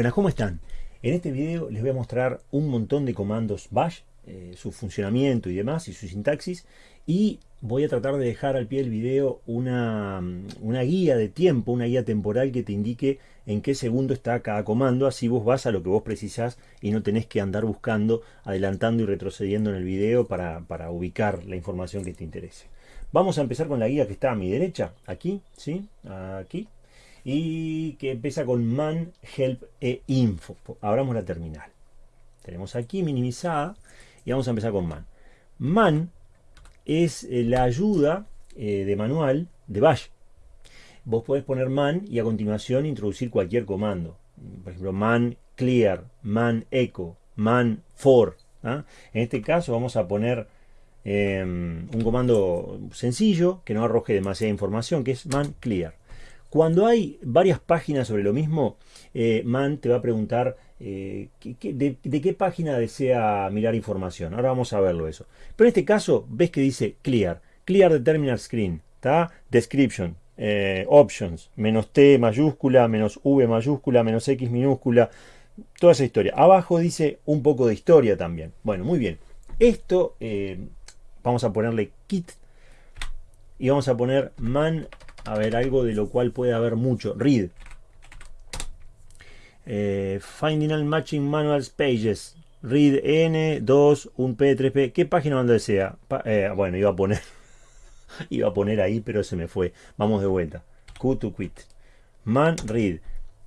buenas, ¿cómo están? En este video les voy a mostrar un montón de comandos bash, eh, su funcionamiento y demás, y su sintaxis, y voy a tratar de dejar al pie del video una, una, guía de tiempo, una guía temporal que te indique en qué segundo está cada comando, así vos vas a lo que vos precisás y no tenés que andar buscando, adelantando y retrocediendo en el video para, para ubicar la información que te interese. Vamos a empezar con la guía que está a mi derecha, aquí, ¿sí? Aquí, y que empieza con man, help e info. Abramos la terminal. Tenemos aquí minimizada y vamos a empezar con man. Man es eh, la ayuda eh, de manual de bash. Vos podés poner man y a continuación introducir cualquier comando. Por ejemplo, man clear, man echo, man for. ¿ah? En este caso vamos a poner em, un comando sencillo que no arroje demasiada información, que es man clear. Cuando hay varias páginas sobre lo mismo, eh, Man te va a preguntar eh, de, qué página desea mirar información. Ahora vamos a verlo eso. Pero en este caso, ves que dice Clear. Clear the terminal screen. ¿está? Description. Eh, options. Menos T mayúscula, menos V mayúscula, menos X minúscula. Toda esa historia. Abajo dice un poco de historia también. Bueno, muy bien. Esto vamos a ponerle kit y vamos a poner man a ver, algo de lo cual puede haber mucho. Read. Eh, finding and Matching Manuals Pages. Read N, 2, 1P, 3P. ¿Qué página donde desea? Eh, bueno, iba a poner. iba a poner ahí, pero se me fue. Vamos de vuelta. Q to quit. Man, read.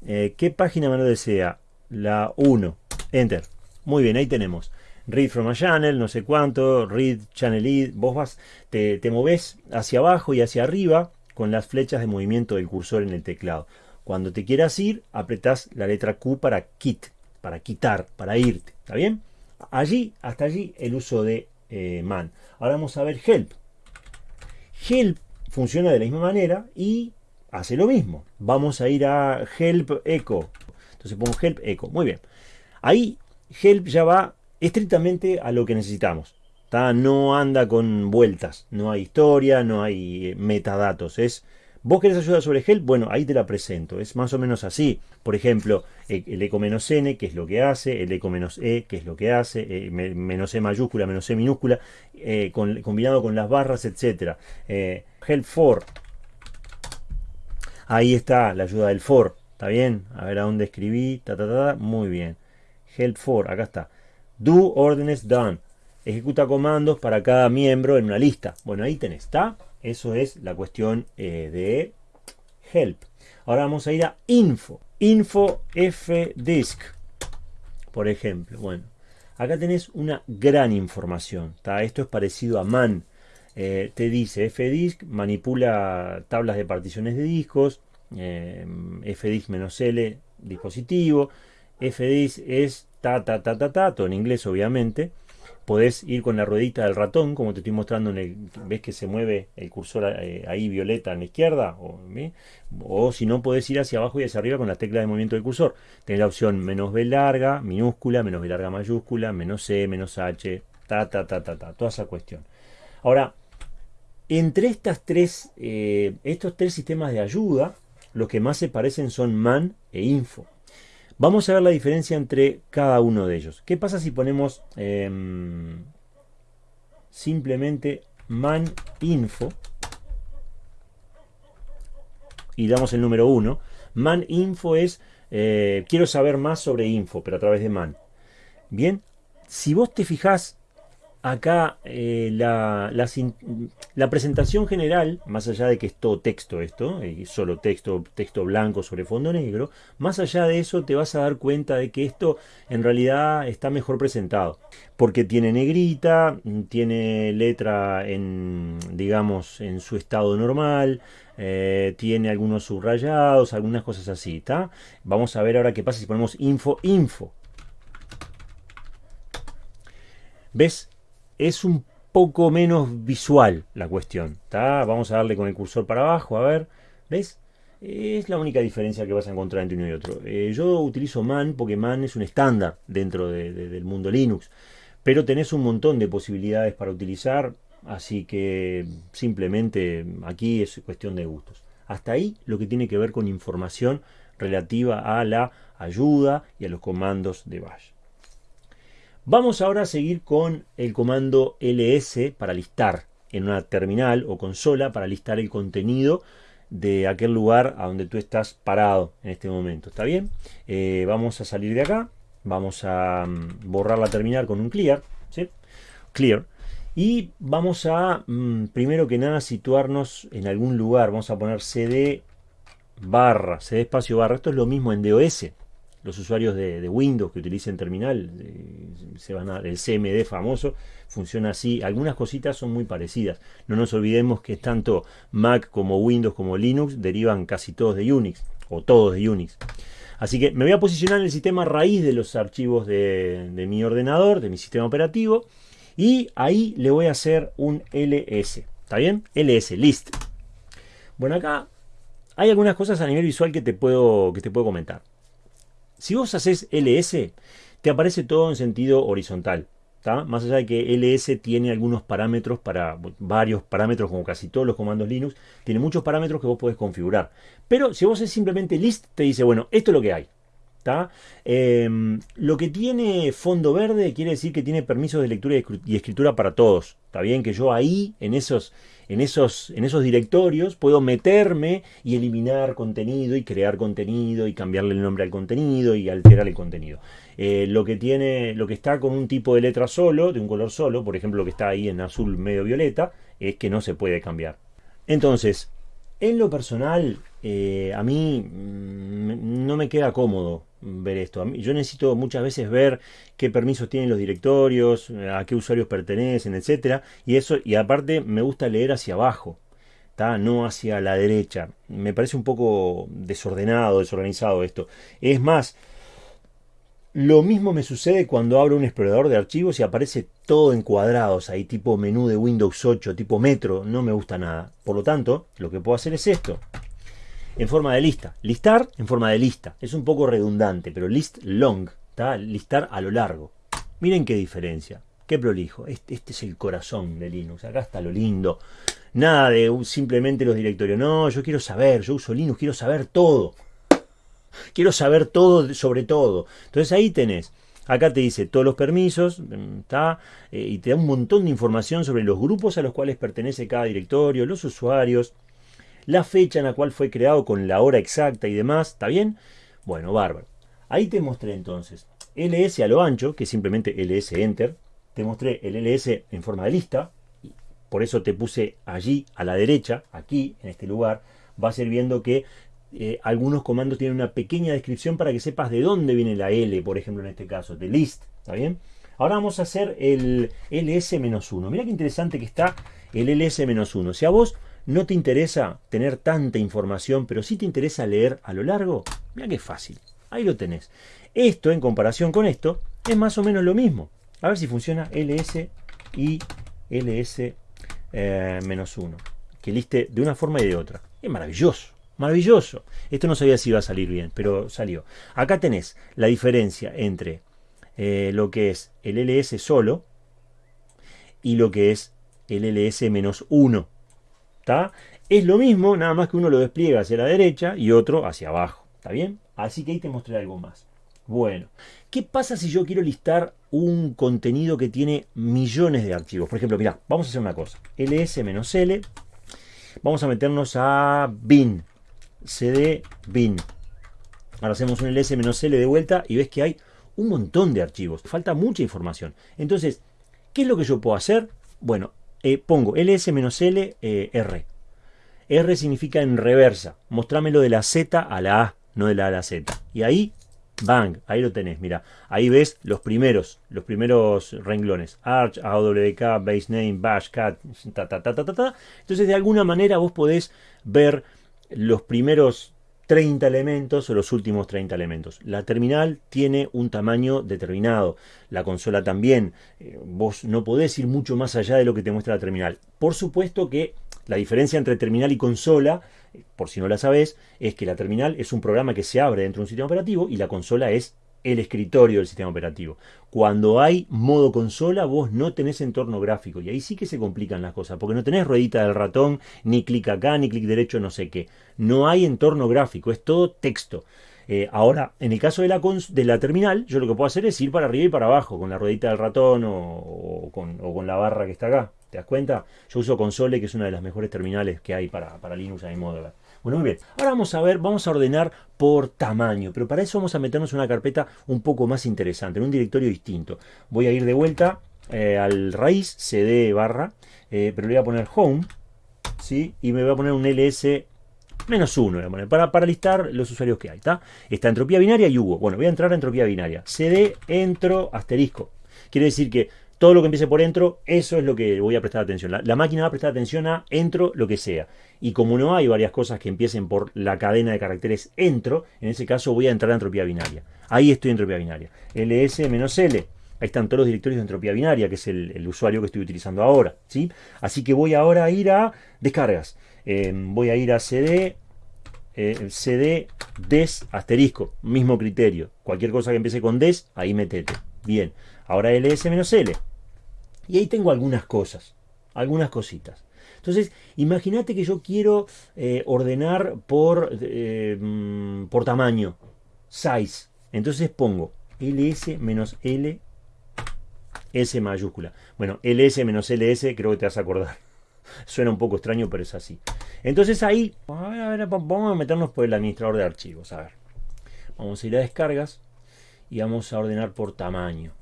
Eh, ¿Qué página me desea? La 1. Enter. Muy bien, ahí tenemos read from a channel, no sé cuánto, read channel lead, vos vas, te, te moves hacia abajo y hacia arriba con las flechas de movimiento del cursor en el teclado. Cuando te quieras ir, apretás la letra Q para quit, para quitar, para irte. ¿Está bien? Allí, hasta allí, el uso de eh, man. Ahora vamos a ver help. Help funciona de la misma manera y hace lo mismo. Vamos a ir a help echo. Entonces pongo help echo. Muy bien. Ahí help ya va estrictamente a lo que necesitamos no anda con vueltas, no hay historia, no hay eh, metadatos, es... ¿Vos querés ayuda sobre help? Bueno, ahí te la presento. Es más o menos así. Por ejemplo, e, el eco menos n, que es lo que hace, el eco menos e, que es lo que hace, eh, menos e mayúscula, menos e minúscula, eh, combinado con las barras, etc. help for. Ahí está la ayuda del for. ¿Está bien? A ver a dónde escribí. Ta, ta, ta, Muy bien. Help for. Acá está. Do órdenes done ejecuta comandos para cada miembro en una lista. Bueno, ahí tenés, ¿está? Eso es la cuestión eh, de help. Ahora vamos a ir a info. Info fdisk, por ejemplo. Bueno, acá tenés una gran información. Esto es parecido a man. Eh, te dice fdisk, manipula tablas de particiones de discos. Eh, fdisk-l, dispositivo. fdisk es ta ta ta ta ta, todo en inglés obviamente podés ir con la ruedita del ratón, como te estoy mostrando, en el, ves que se mueve el cursor eh, ahí violeta en la izquierda, o, si no podés ir hacia abajo y hacia arriba con las teclas de movimiento del cursor. Tenés la opción menos B larga, minúscula, menos B larga mayúscula, menos C, menos H, ta, ta, ta, ta, ta, toda esa cuestión. Ahora, entre estas tres, eh, estos tres sistemas de ayuda, los que más se parecen son man e info. Vamos a ver la diferencia entre cada uno de ellos. ¿Qué pasa si ponemos em, simplemente man info y damos el número 1? Man info es, eh, quiero saber más sobre info, pero a través de man. Bien, si vos te fijás acá eh, la, presentación general, más allá de que es todo texto esto, y solo texto, texto blanco sobre fondo negro, más allá de eso te vas a dar cuenta de que esto en realidad está mejor presentado. Porque tiene negrita, tiene letra en, digamos, en su estado normal, eh, tiene algunos subrayados, algunas cosas así, ¿está? Vamos a ver ahora qué pasa si ponemos info, info. ¿Ves? Es un poco menos visual la cuestión. Vamos a darle con el cursor para abajo, a ver. ¿Ves? Es la única diferencia que vas a encontrar entre uno y otro. Eh, yo utilizo man porque man es un estándar dentro del mundo Linux. Pero tenés un montón de posibilidades para utilizar. Así que simplemente aquí es cuestión de gustos. Hasta ahí lo que tiene que ver con información relativa a la ayuda y a los comandos de bash. Vamos ahora a seguir con el comando ls para listar en una terminal o consola para listar el contenido de aquel lugar a donde tú estás parado en este momento. ¿Está bien? Eh, vamos a salir de acá. Vamos a mm, borrar la terminal con un clear. Clear. Y vamos a, mm, primero que nada, situarnos en algún lugar. Vamos a poner cd barra, cd espacio barra. Esto es lo mismo en DOS los usuarios de, Windows que utilicen terminal, eh, se van a, el CMD famoso, funciona así. Algunas cositas son muy parecidas. No nos olvidemos que tanto Mac como Windows como Linux derivan casi todos de Unix, o todos de Unix. Así que me voy a posicionar en el sistema raíz de los archivos de, de mi ordenador, de mi sistema operativo, y ahí le voy a hacer un ls. ¿Está bien? ls, list. Bueno, acá hay algunas cosas a nivel visual que te puedo, que te puedo comentar. Si vos haces ls, te aparece todo en sentido horizontal. Más allá de que ls tiene algunos parámetros para varios parámetros, como casi todos los comandos Linux, tiene muchos parámetros que vos podés configurar. Pero si vos haces simplemente list, te dice, bueno, esto es lo que hay. Em, lo que tiene fondo verde quiere decir que tiene permisos de lectura y escritura para todos. Está bien que yo ahí, en esos, en esos, en esos directorios, puedo meterme y eliminar contenido y crear contenido y cambiarle el nombre al contenido y alterar el contenido. Eh, lo que tiene, lo que está con un tipo de letra solo, de un color solo, por ejemplo, lo que está ahí en azul medio violeta, es que no se puede cambiar. Entonces, en lo personal, eh, a mí mm, no me queda cómodo ver esto. Yo necesito muchas veces ver qué permisos tienen los directorios, a qué usuarios pertenecen, etcétera, y eso y aparte me gusta leer hacia abajo, no hacia la derecha. Me parece un poco desordenado, desorganizado esto. Es más, lo mismo me sucede cuando abro un explorador de archivos y aparece todo en cuadrados, ahí tipo menú de Windows 8, tipo metro, no me gusta nada. Por lo tanto, lo que puedo hacer es esto, en forma de lista. Listar en forma de lista. Es un poco redundante, pero list long, listar a lo largo. Miren qué diferencia, qué prolijo. Este, este, es el corazón de Linux, acá está lo lindo. Nada de simplemente los directorios, no, yo quiero saber, yo uso Linux, quiero saber todo. Quiero saber todo sobre todo. Entonces ahí tenés. Acá te dice todos los permisos, está, eh, y te da un montón de información sobre los grupos a los cuales pertenece cada directorio, los usuarios, la fecha en la cual fue creado con la hora exacta y demás, ¿está bien? Bueno, bárbaro. Ahí te mostré entonces ls a lo ancho, que es simplemente ls enter, te mostré el ls en forma de lista, por eso te puse allí a la derecha, aquí, en este lugar, vas a ir viendo que eh, algunos comandos tienen una pequeña descripción para que sepas de dónde viene la L, por ejemplo en este caso, de list, ¿está bien? Ahora vamos a hacer el ls-1. Mira qué interesante que está el ls-1. Si a vos no te interesa tener tanta información, pero sí te interesa leer a lo largo, mira qué fácil. Ahí lo tenés. Esto, en comparación con esto, es más o menos lo mismo. A ver si funciona ls y ls-1. Eh, que liste de una forma y de otra. Es maravilloso. Maravilloso. Esto no sabía si iba a salir bien, pero salió. Acá tenés la diferencia entre eh, lo que es el ls solo y lo que es el ls-1. Es lo mismo, nada más que uno lo despliega hacia la derecha y otro hacia abajo. ¿Está bien? Así que ahí te mostré algo más. Bueno, ¿qué pasa si yo quiero listar un contenido que tiene millones de archivos? Por ejemplo, mira, vamos a hacer una cosa. ls-l, vamos a meternos a bin, cd bin. Ahora hacemos un ls-l de vuelta y ves que hay un montón de archivos. Falta mucha información. Entonces, ¿qué es lo que yo puedo hacer? Bueno, eh, pongo ls-l eh, r. Significa en reversa. Mostrámelo de la Z a la A, no de la A a la Z. Y ahí, bang, ahí lo tenés, mira. Ahí ves los primeros, los primeros renglones. Arch, AWK, basename, bash, cat, ta, ta, ta, ta, ta, ta. Entonces, de alguna manera vos podés ver los primeros 30 elementos o los últimos 30 elementos. La terminal tiene un tamaño determinado, la consola también. Eh, vos no podés ir mucho más allá de lo que te muestra la terminal. Por supuesto que la diferencia entre terminal y consola, eh, por si no la sabés, es que la terminal es un programa que se abre dentro de un sistema operativo y la consola es el escritorio del sistema operativo. Cuando hay modo consola, vos no tenés entorno gráfico. Y ahí sí que se complican las cosas, porque no tenés ruedita del ratón, ni clic acá, ni clic derecho, no sé qué. No hay entorno gráfico, es todo texto. Eh, ahora, en el caso de la, de la terminal, yo lo que puedo hacer es ir para arriba y para abajo, con la ruedita del ratón o, con, la barra que está acá. ¿Te das cuenta? Yo uso Console, que es una de las mejores terminales que hay para, Linux a modo Bueno, muy bien. Ahora vamos a ver, vamos a ordenar por tamaño, pero para eso vamos a meternos en una carpeta un poco más interesante, en un directorio distinto. Voy a ir de vuelta eh, al raíz, cd barra, eh, pero le voy a poner home, ¿sí? Y me voy a poner un ls menos uno, para, para listar los usuarios que hay. ¿está? Está entropía binaria y hubo. Bueno, voy a entrar a entropía binaria. cd entro asterisco. Quiere decir que todo lo que empiece por entro, eso es lo que voy a prestar atención. La, máquina va a prestar atención a entro, lo que sea. Y como no hay varias cosas que empiecen por la cadena de caracteres entro, en ese caso voy a entrar a entropía binaria. Ahí estoy en entropía binaria. ls-l. Ahí están todos los directorios de entropía binaria, que es el, usuario que estoy utilizando ahora. ¿sí? Así que voy ahora a ir a descargas. Em, voy a ir a CD, eh, CD, des, asterisco, mismo criterio. Cualquier cosa que empiece con des, ahí metete. Bien, ahora ls-l. Y ahí tengo algunas cosas, algunas cositas. Entonces, imagínate que yo quiero eh, ordenar por, eh, mm, por tamaño, size. Entonces pongo ls-l, s mayúscula. Bueno, ls-ls creo que te vas a acordar. Suena un poco extraño, pero es así. Entonces ahí, vamos a meternos por el administrador de archivos. A ver, vamos a ir a descargas y vamos a ordenar por tamaño.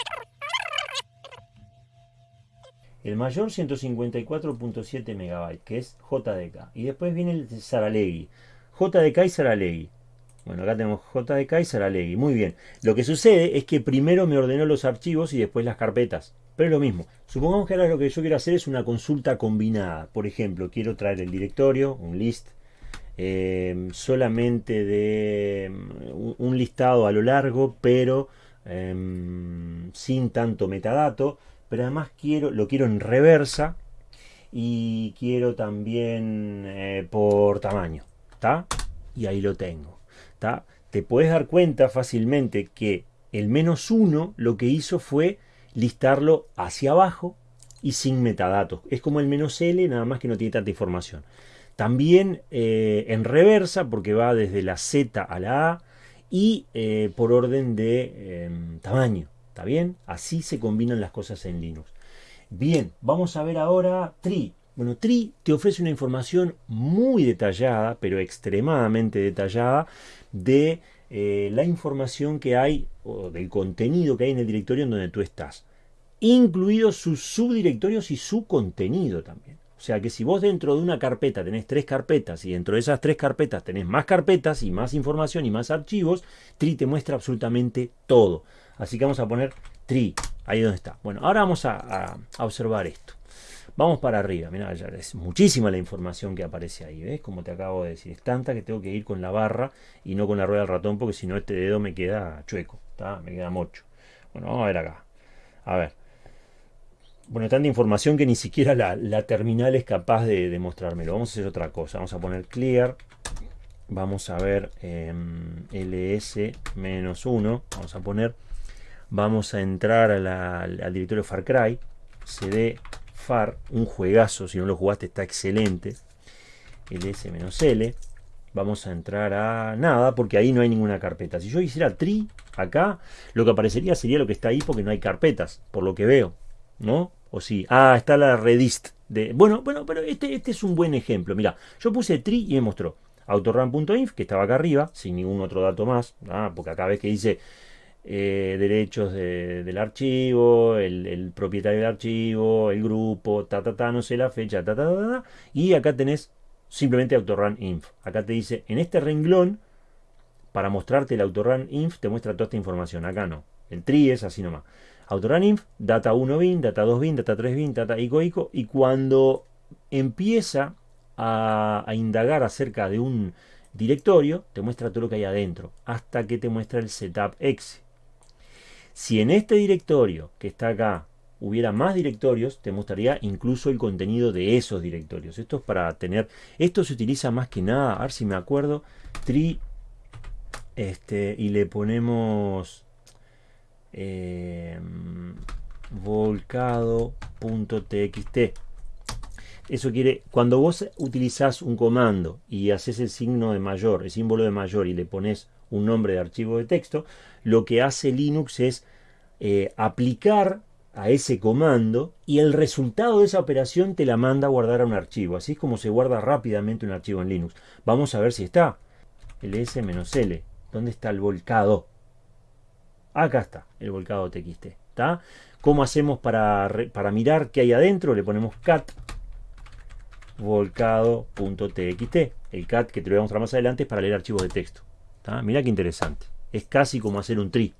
El mayor 154.7 MB, que es JDK. Y después viene el Saralegui. JDK y Saralegui. Bueno, acá tenemos JDK y Saralegui. Muy bien. Lo que sucede es que primero me ordenó los archivos y después las carpetas. Pero es lo mismo. Supongamos que ahora lo que yo quiero hacer es una consulta combinada. Por ejemplo, quiero traer el directorio, un list, eh, solamente de mm, un listado a lo largo, pero em, sin tanto metadato. Pero además quiero, lo quiero en reversa y quiero también eh, por tamaño. ¿Está? Y ahí lo tengo. ¿Está? Te puedes dar cuenta fácilmente que el menos uno lo que hizo fue listarlo hacia abajo y sin metadatos. Es como el menos L, nada más que no tiene tanta información. También eh, en reversa, porque va desde la Z a la A y eh, por orden de tamaño. ¿Está bien? Así se combinan las cosas en Linux. Bien, vamos a ver ahora Tree. Bueno, Tree te ofrece una información muy detallada, pero extremadamente detallada, de eh, la información que hay, o del contenido que hay en el directorio en donde tú estás, incluidos sus subdirectorios y su contenido también. O sea que si vos dentro de una carpeta tenés tres carpetas y dentro de esas tres carpetas tenés más carpetas y más información y más archivos, Tree te muestra absolutamente todo. Así que vamos a poner Tree, ahí donde está. Bueno, ahora vamos a, observar esto. Vamos para arriba, mira, es muchísima la información que aparece ahí, ¿ves? Como te acabo de decir, es tanta que tengo que ir con la barra y no con la rueda del ratón porque si no este dedo me queda chueco, ¿está? Me queda mocho. Bueno, vamos a ver acá. A ver. Bueno, tanta información que ni siquiera la, terminal es capaz de, de, mostrármelo. Vamos a hacer otra cosa. Vamos a poner clear. Vamos a ver em, ls-1. Vamos a poner. Vamos a entrar al directorio Far Cry. cd Far, un juegazo, si no lo jugaste está excelente. ls-l. Vamos a entrar a nada, porque ahí no hay ninguna carpeta. Si yo hiciera tree acá, lo que aparecería sería lo que está ahí porque no hay carpetas, por lo que veo. ¿No? O sí. Ah, está la redist. De, bueno, bueno, pero este, este es un buen ejemplo. Mira, yo puse tree y me mostró autorun.inf, que estaba acá arriba, sin ningún otro dato más. Porque acá ves que dice eh, derechos del archivo, el, propietario del archivo, el grupo, ta, ta, ta, no sé la fecha, ta, ta, ta, ta, y acá tenés simplemente autorun inf. Acá te dice, en este renglón, para mostrarte el autorun inf, te muestra toda esta información. Acá no. El tri es así nomás. Autorun inf, data 1 bin, data 2 bin, data 3 bin, data ico ico, y cuando empieza a, a indagar acerca de un directorio, te muestra todo lo que hay adentro, hasta que te muestra el setup exe. Si en este directorio que está acá hubiera más directorios, te mostraría incluso el contenido de esos directorios. Esto es para tener, esto se utiliza más que nada, a ver si me acuerdo, tree, este, y le ponemos eh, volcado.txt. Eso quiere, cuando vos utilizás un comando y haces el signo de mayor, el símbolo de mayor y le pones un nombre de archivo de texto, lo que hace Linux es eh, aplicar a ese comando y el resultado de esa operación te la manda a guardar a un archivo. Así es como se guarda rápidamente un archivo en Linux. Vamos a ver si está. ls-l. ¿Dónde está el volcado? Acá está, el volcado txt. ¿Está? ¿Cómo hacemos para, para mirar qué hay adentro? Le ponemos cat volcado.txt. El cat que te lo voy a mostrar más adelante es para leer archivos de texto. ¿Está? Mira qué interesante. Es casi como hacer un tree.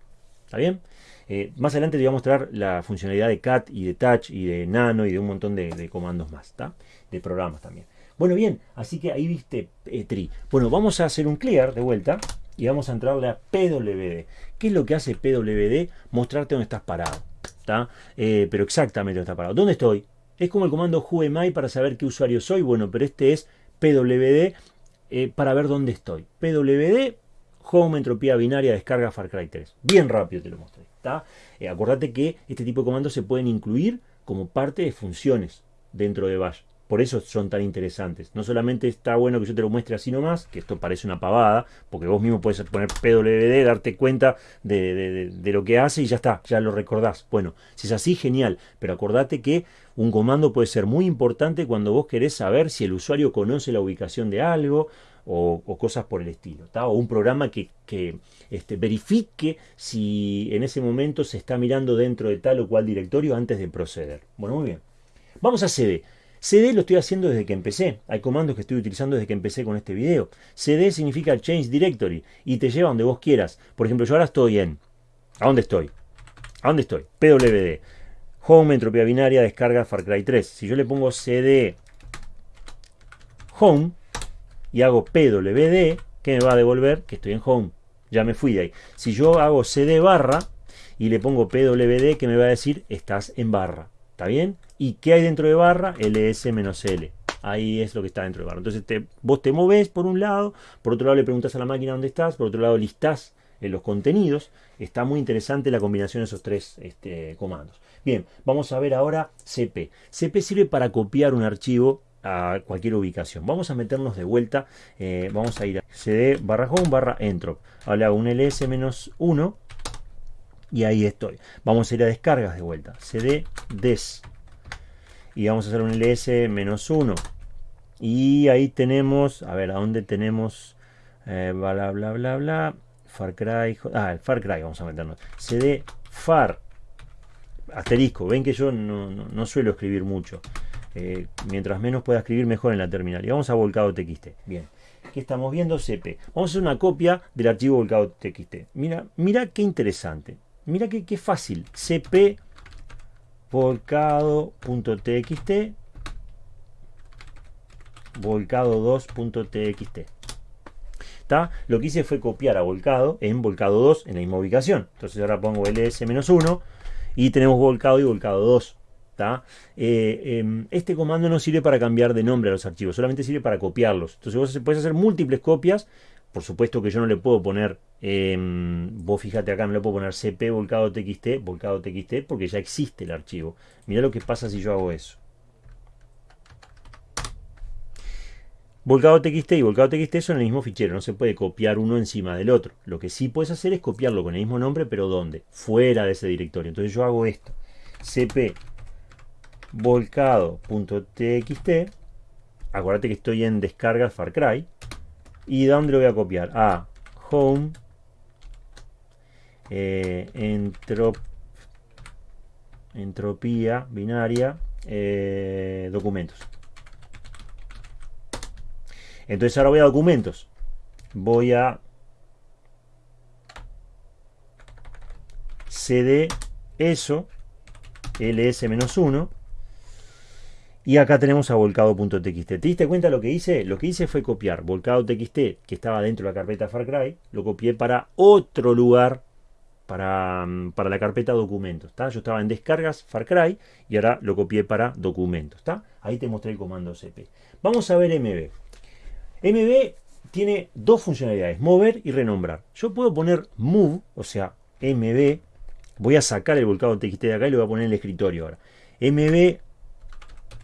¿Está bien? Eh, más adelante te voy a mostrar la funcionalidad de cat y de touch y de nano y de un montón de, comandos más. De programas también. Bueno, bien, así que ahí viste eh, tree. Bueno, vamos a hacer un clear de vuelta y vamos a entrarle a PWD. ¿Qué es lo que hace PWD? Mostrarte dónde estás parado. ¿está? Eh, pero exactamente dónde estás parado. ¿Dónde estoy? Es como el comando whoami para saber qué usuario soy. Bueno, pero este es pwd eh, para ver dónde estoy. pwd home entropía binaria descarga Far Cry 3. Bien rápido te lo mostré. ¿está? Eh, acordate que este tipo de comandos se pueden incluir como parte de funciones dentro de Bash. Por eso son tan interesantes. No solamente está bueno que yo te lo muestre así nomás, que esto parece una pavada, porque vos mismo puedes poner PWD, darte cuenta de, lo que hace y ya está, ya lo recordás. Bueno, si es así, genial. Pero acordate que un comando puede ser muy importante cuando vos querés saber si el usuario conoce la ubicación de algo o, cosas por el estilo. O un programa que, este, verifique si en ese momento se está mirando dentro de tal o cual directorio antes de proceder. Bueno, muy bien. Vamos a CD. CD lo estoy haciendo desde que empecé. Hay comandos que estoy utilizando desde que empecé con este video. CD significa Change Directory y te lleva donde vos quieras. Por ejemplo, yo ahora estoy en... ¿A dónde estoy? ¿A dónde estoy? PWD. Home, entropía binaria, descarga Far Cry 3. Si yo le pongo CD Home y hago PWD, ¿qué me va a devolver? Que estoy en Home. Ya me fui de ahí. Si yo hago CD barra y le pongo PWD, ¿qué me va a decir? Estás en barra. ¿Está bien? ¿Y qué hay dentro de barra? ls-l. Ahí es lo que está dentro de barra. Entonces vos te moves por un lado, por otro lado le preguntas a la máquina dónde estás, por otro lado listás en los contenidos. Está muy interesante la combinación de esos tres este, comandos. Bien, vamos a ver ahora CP. CP sirve para copiar un archivo a cualquier ubicación. Vamos a meternos de vuelta. Eh, vamos a ir a cd barra home barra entrop. Ahora un ls-1 y ahí estoy. Vamos a ir a descargas de vuelta. cd des. Y vamos a hacer un ls-1. Y ahí tenemos, a ver, ¿a dónde tenemos? Eh, bla, bla, bla, bla. Far Cry. Ah, el Far Cry, vamos a meternos. cd far. Asterisco. Ven que yo no, suelo escribir mucho. Eh, mientras menos pueda escribir, mejor en la terminal. Y vamos a volcado txt. Bien. ¿Qué estamos viendo? CP. Vamos a hacer una copia del archivo volcado txt. Mira, mira qué interesante. Mira qué, fácil. cp volcado.txt volcado2.txt Lo que hice fue copiar a volcado en volcado 2 en la misma ubicación. Entonces ahora pongo ls-1 y tenemos volcado y volcado 2. Eh, em, este comando no sirve para cambiar de nombre a los archivos, solamente sirve para copiarlos. Entonces vos puedes hacer múltiples copias por supuesto que yo no le puedo poner, em, vos fíjate acá, no le puedo poner cp volcado txt, volcado txt, porque ya existe el archivo. Mira lo que pasa si yo hago eso. Volcado txt y volcado txt son el mismo fichero, no se puede copiar uno encima del otro. Lo que sí puedes hacer es copiarlo con el mismo nombre, pero ¿dónde? Fuera de ese directorio. Entonces yo hago esto. cp volcado.txt, acuérdate que estoy en descarga Far Cry, ¿Y dónde lo voy a copiar? A home eh, entropía binaria eh, documentos. Entonces ahora voy a documentos. Voy a cd eso ls-1 y acá tenemos a volcado.txt. ¿Te diste cuenta lo que hice? Lo que hice fue copiar volcado.txt, que estaba dentro de la carpeta Far Cry, lo copié para otro lugar, para, mm, para la carpeta documentos. Yo estaba en descargas Far Cry y ahora lo copié para documentos. Ahí te mostré el comando cp. Vamos a ver mb. mb tiene dos funcionalidades, mover y renombrar. Yo puedo poner move, o sea, mb, voy a sacar el volcado TXT de acá y lo voy a poner en el escritorio ahora. MB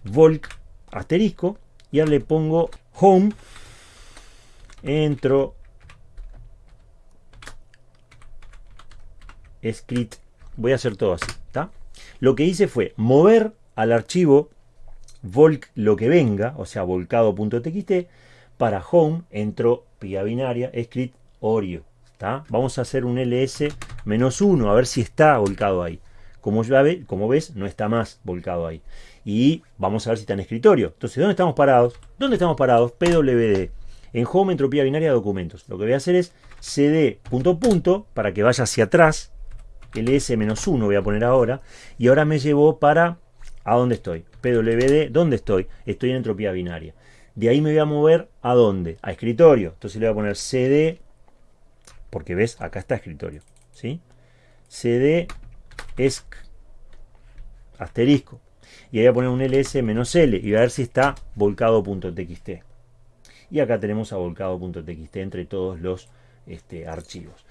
volk asterisco y ahora le pongo home entro script voy a hacer todo así lo que hice fue mover al archivo volk lo que venga o sea volcado.txt para home entro pía binaria script oreo ¿está? vamos a hacer un ls menos 1 a ver si está volcado ahí. Como, ya ve, como ves no está más volcado ahí y vamos a ver si está en escritorio. Entonces, ¿dónde estamos parados? ¿Dónde estamos parados? PWD. En Home Entropía Binaria Documentos. Lo que voy a hacer es cd punto punto para que vaya hacia atrás. ls-1 voy a poner ahora. Y ahora me llevó para... ¿A dónde estoy? PWD, ¿dónde estoy? Estoy en entropía binaria. De ahí me voy a mover a dónde? A escritorio. Entonces le voy a poner cd, porque ves, acá está escritorio. ¿sí? cd esc asterisco y ahí voy a poner un ls-l y voy a ver si está volcado.txt. Y acá tenemos a volcado.txt entre todos los este, archivos.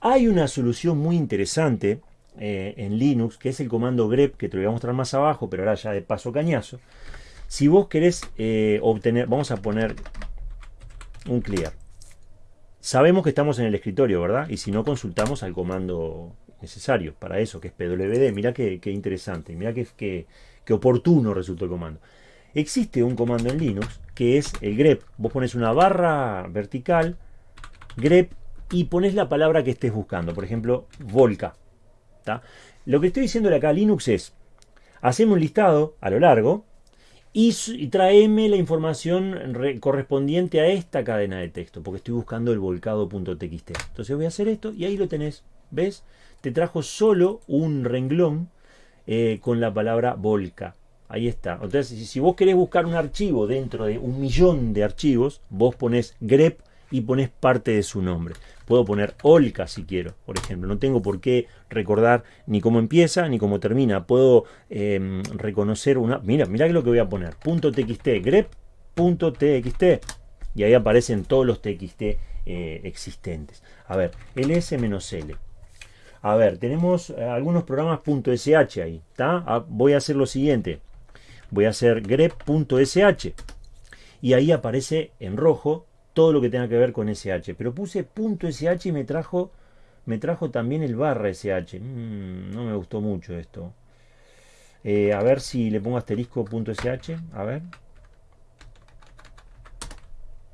Hay una solución muy interesante eh, en Linux, que es el comando grep, que te lo voy a mostrar más abajo, pero ahora ya de paso cañazo. Si vos querés eh, obtener, vamos a poner un clear. Sabemos que estamos en el escritorio, ¿verdad? Y si no, consultamos al comando necesario para eso, que es pwd. Mirá qué, interesante, mirá qué, qué oportuno resultó el comando. Existe un comando en Linux que es el grep. Vos pones una barra vertical, grep, y pones la palabra que estés buscando. Por ejemplo, volca. Lo que estoy diciendo acá a Linux es, hacemos un listado a lo largo y, traeme la información correspondiente a esta cadena de texto, porque estoy buscando el volcado.txt. Entonces voy a hacer esto y ahí lo tenés. ¿Ves? Te trajo solo un renglón eh, con la palabra volca. Ahí está. Entonces, si vos querés buscar un archivo dentro de un millón de archivos, vos pones grep y pones parte de su nombre. Puedo poner Olca si quiero, por ejemplo. No tengo por qué recordar ni cómo empieza ni cómo termina. Puedo em, reconocer una... Mira, mira lo que voy a poner. .txt, grep.txt. Y ahí aparecen todos los txt eh, existentes. A ver, ls-l. A ver, tenemos eh, algunos programas .sh ahí, ¿está? Ah, voy a hacer lo siguiente. Voy a hacer grep.sh y ahí aparece en rojo todo lo que tenga que ver con sh. Pero puse .sh y me trajo, me trajo también el barra sh. Mm, no me gustó mucho esto. Eh, a ver si le pongo asterisco .sh. A ver.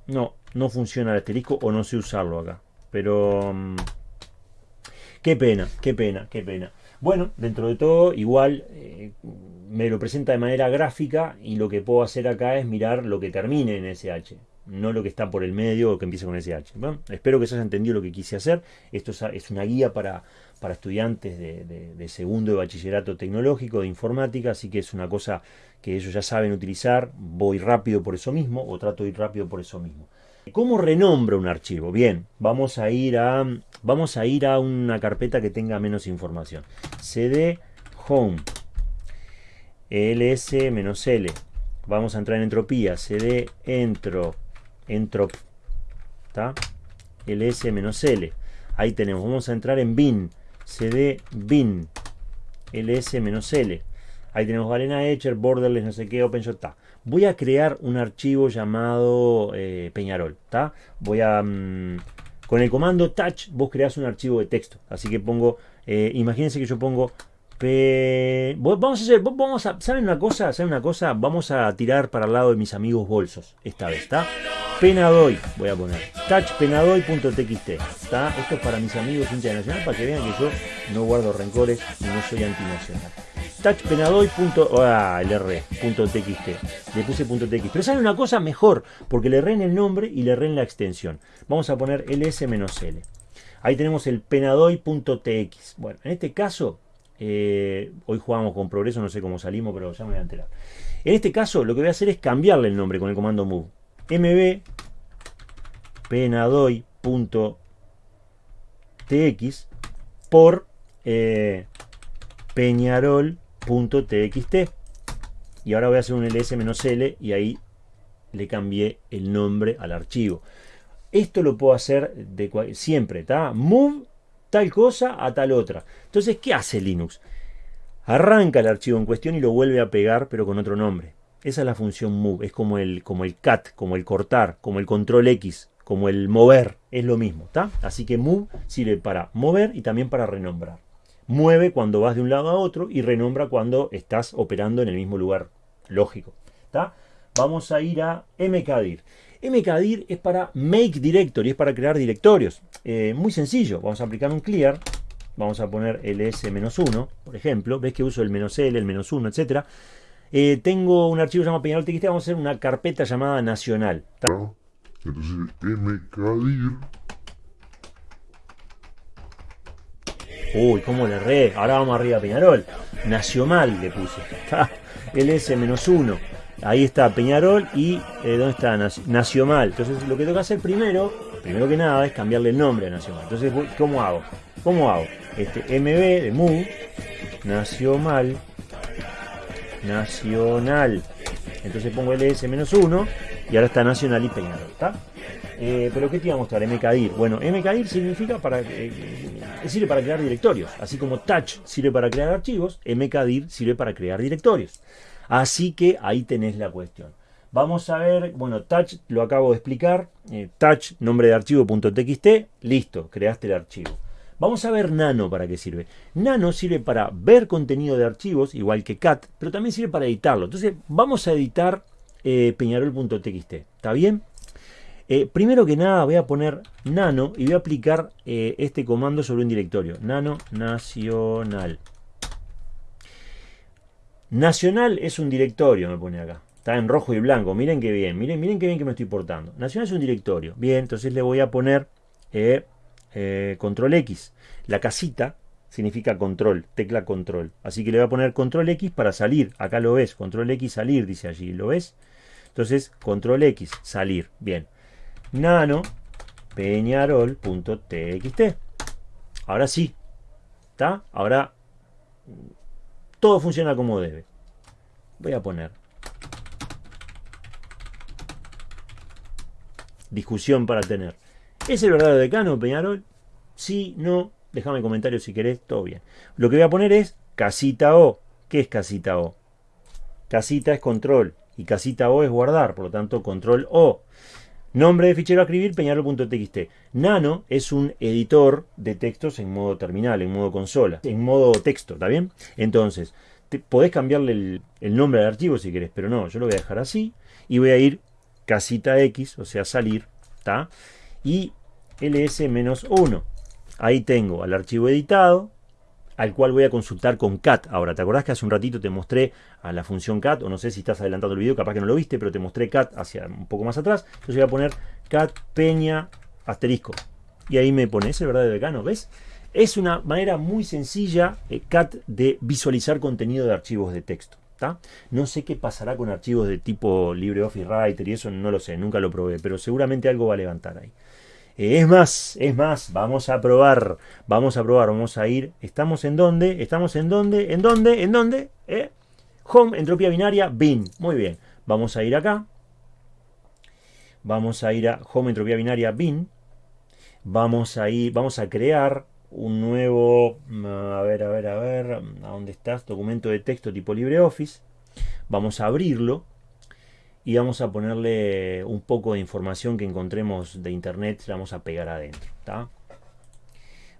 No, no funciona el asterisco o no sé usarlo acá. Pero... Qué pena, qué pena, qué pena. Bueno, dentro de todo, igual eh, me lo presenta de manera gráfica y lo que puedo hacer acá es mirar lo que termine en SH, no lo que está por el medio o que empiece con SH. Bueno, espero que se haya entendido lo que quise hacer. Esto es, una guía para, para estudiantes de, de, segundo de bachillerato tecnológico, de informática, así que es una cosa que ellos ya saben utilizar. Voy rápido por eso mismo o trato de ir rápido por eso mismo. ¿Cómo renombro un archivo? Bien, vamos a ir a, vamos a, ir a una carpeta que tenga menos información. cd home ls-l. Vamos a entrar en entropía. cd entro entrop. Ls-l. Ahí tenemos. Vamos a entrar en bin. cd bin ls-l. Ahí tenemos Galena Etcher, Borderless, no sé qué, OpenShot. Voy a crear un archivo llamado eh, Peñarol. Voy a... Mm, con el comando touch vos creas un archivo de texto. Así que pongo... Eh, imagínense que yo pongo... Vamos a hacer... Vamos a, ¿Saben una cosa? ¿Saben una cosa? Vamos a tirar para el lado de mis amigos bolsos. Esta vez, ¿está? Penadoy, voy a poner. Touchpenadoy.txt. ¿Está? Esto es para mis amigos Nacional para que vean que yo no guardo rencores y no soy antinacional touchpenadoy.txt. Le puse .txt. Pero sale una cosa mejor, porque le erré en el nombre y le erré en la extensión. Vamos a poner ls-l. Ahí tenemos el penadoy.tx. Bueno, en este caso, eh, hoy jugamos con progreso, no sé cómo salimos, pero ya me voy a enterar. En este caso, lo que voy a hacer es cambiarle el nombre con el comando move. mb penadoy.tx por eh, Peñarol .txt y ahora voy a hacer un ls-l y ahí le cambié el nombre al archivo esto lo puedo hacer de siempre está move tal cosa a tal otra. Entonces, ¿qué hace Linux? Arranca el archivo en cuestión y lo vuelve a pegar, pero con otro nombre. Esa es la función move, es como el, como el cat, como el cortar, como el control X, como el mover, es lo mismo, ¿está? Así que move sirve para mover y también para renombrar. Mueve cuando vas de un lado a otro y renombra cuando estás operando en el mismo lugar, lógico, ¿está? Vamos a ir a mkdir. mkdir es para make directory, es para crear directorios. Eh, muy sencillo, vamos a aplicar un clear, vamos a poner ls-1, por ejemplo, ves que uso el "-l", el "-1", etcétera. Eh, tengo un archivo llamado peñarol.txt, vamos a hacer una carpeta llamada nacional. Entonces, mkdir. Uy, cómo le erré. Ahora vamos arriba a Peñarol. Nacional le puse. LS-1. Ahí está Peñarol y eh, ¿dónde está? Nacional. Entonces lo que tengo que hacer primero, primero que nada, es cambiarle el nombre a Nacional. Entonces, ¿cómo hago? ¿Cómo hago? Este MB de MU, Nacional, Nacional. Entonces pongo LS-1 y ahora está Nacional y Peñarol. ¿está? Eh, pero ¿qué te iba a mostrar? MKDIR. Bueno, MKDIR significa para, eh, sirve para crear directorios. Así como Touch sirve para crear archivos, MKDIR sirve para crear directorios. Así que ahí tenés la cuestión. Vamos a ver, bueno, touch lo acabo de explicar. Eh, touch, nombre de archivo.txt, listo, creaste el archivo. Vamos a ver nano para qué sirve. Nano sirve para ver contenido de archivos, igual que cat, pero también sirve para editarlo. Entonces, vamos a editar eh, peñarol.txt. ¿Está bien? Eh, primero que nada voy a poner nano y voy a aplicar este comando sobre un directorio. Nano nacional. Nacional es un directorio, me pone acá. Está en rojo y blanco. Miren qué bien. Miren, miren qué bien que me estoy portando. Nacional es un directorio. Bien, entonces le voy a poner eh, eh, control X. La casita significa control, tecla control. Así que le voy a poner control X para salir. Acá lo ves. Control X salir, dice allí. ¿Lo ves? Entonces, control X, salir. Bien. Nano peñarol.txt. Ahora sí. ¿Está? Ahora todo funciona como debe. Voy a poner discusión para tener. ¿Es el verdadero decano, Peñarol? Sí, no. Déjame comentarios si querés, todo bien. Lo que voy a poner es casita O. ¿Qué es casita O? Casita es control y casita O es guardar, por lo tanto control O. Nombre de fichero a escribir, peñarol.txt. Nano es un editor de textos en modo terminal, en modo consola, en modo texto, ¿está bien? Entonces, podés cambiarle el, nombre al archivo si querés, pero no, yo lo voy a dejar así y voy a ir casita X, o sea, salir, ¿está? Y ls-1. Ahí tengo al archivo editado, al cual voy a consultar con cat. Ahora, ¿te acordás que hace un ratito te mostré a la función cat? O no sé si estás adelantando el video, capaz que no lo viste, pero te mostré cat hacia un poco más atrás. Entonces voy a poner cat peña asterisco. Y ahí me pone, ese verdadero decano, ¿ves? Es una manera muy sencilla, eh, cat, de visualizar contenido de archivos de texto. No sé qué pasará con archivos de tipo LibreOffice Writer y eso no lo sé, nunca lo probé, pero seguramente algo va a levantar ahí. Es más, es más, vamos a probar, vamos a probar, vamos a ir, ¿estamos en dónde? ¿Estamos en dónde? ¿En dónde? ¿En dónde? ¿Eh? Home, entropía binaria, bin, muy bien. Vamos a ir acá, vamos a ir a Home, entropía binaria, bin, vamos a ir, vamos a crear un nuevo, a ver, a ver, a ver, ¿a dónde estás? Documento de texto tipo LibreOffice, vamos a abrirlo, y vamos a ponerle un poco de información que encontremos de internet, la vamos a pegar adentro.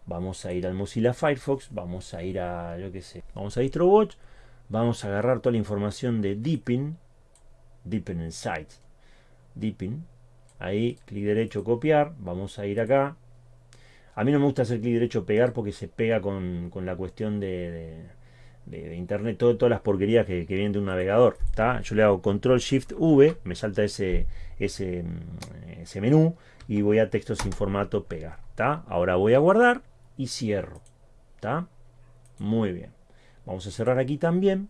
Vamos a ir al Mozilla Firefox, vamos a ir a, yo qué sé, vamos a DistroWatch, vamos a agarrar toda la información de Deepin, Deepin Insights, Deepin, ahí, clic derecho, copiar, vamos a ir acá. A mí no me gusta hacer clic derecho, pegar, porque se pega con, la cuestión de, internet, todas las porquerías que, vienen de un navegador. Yo le hago control shift V, me salta ese, ese, mm, ese menú y voy a texto sin formato pegar. Ahora voy a guardar y cierro. Muy bien. Vamos a cerrar aquí también.